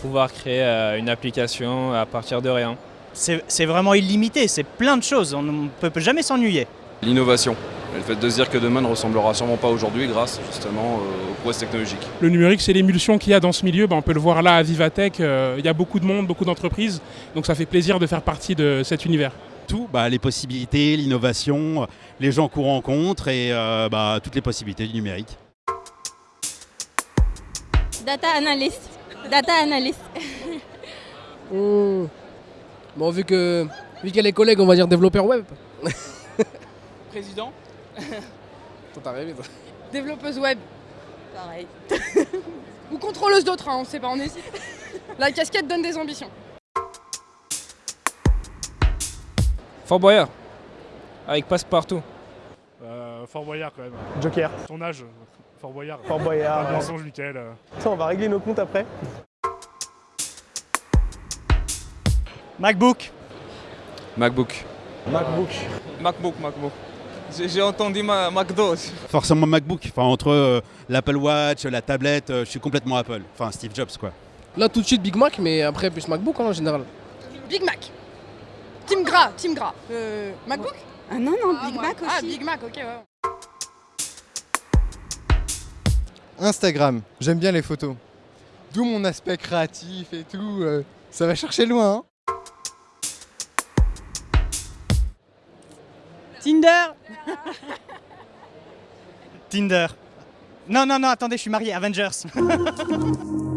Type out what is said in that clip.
pouvoir créer euh, une application à partir de rien. C'est vraiment illimité, c'est plein de choses, on ne peut jamais s'ennuyer. L'innovation. Le fait de se dire que demain ne ressemblera sûrement pas à aujourd'hui grâce justement euh, aux prouesses technologiques. Le numérique, c'est l'émulsion qu'il y a dans ce milieu. Ben, on peut le voir là à Vivatech. euh, Il y a beaucoup de monde, beaucoup d'entreprises. Donc ça fait plaisir de faire partie de cet univers. tout, bah, les possibilités, l'innovation, les gens qu'on rencontre et euh, bah, toutes les possibilités du numérique. Data analyst. Data analyst. Bon, vu que vu qu'elle est collègue, on va dire développeur web. Président Toi, t'as rêvé, toi. Développeuse web. Pareil. Ou contrôleuse d'autres, hein, on sait pas, on hésite. La casquette donne des ambitions. Fort Boyard, avec passe-partout. Euh, Fort Boyard quand même. Joker. Ton âge, Fort Boyard. Fort Boyard. Pas de mensonge, euh. Attends, on va régler nos comptes après. MacBook, MacBook. MacBook. MacBook, MacBook. J'ai entendu ma McDo. Forcément MacBook, enfin, entre euh, l'Apple Watch, la tablette, euh, je suis complètement Apple. Enfin Steve Jobs quoi. Là, tout de suite, Big Mac, mais après, plus MacBook hein, en général. Big Mac. Team Gras, Team Gras. Euh, MacBook? Ah non, non, Ah, Big moi- Mac aussi. Ah, Big Mac, ok, ouais. Instagram, j'aime bien les photos. D'où mon aspect créatif et tout. euh, ça va chercher loin. Hein. Tinder Tinder. Non, non, non, attendez, je suis marié, Avengers.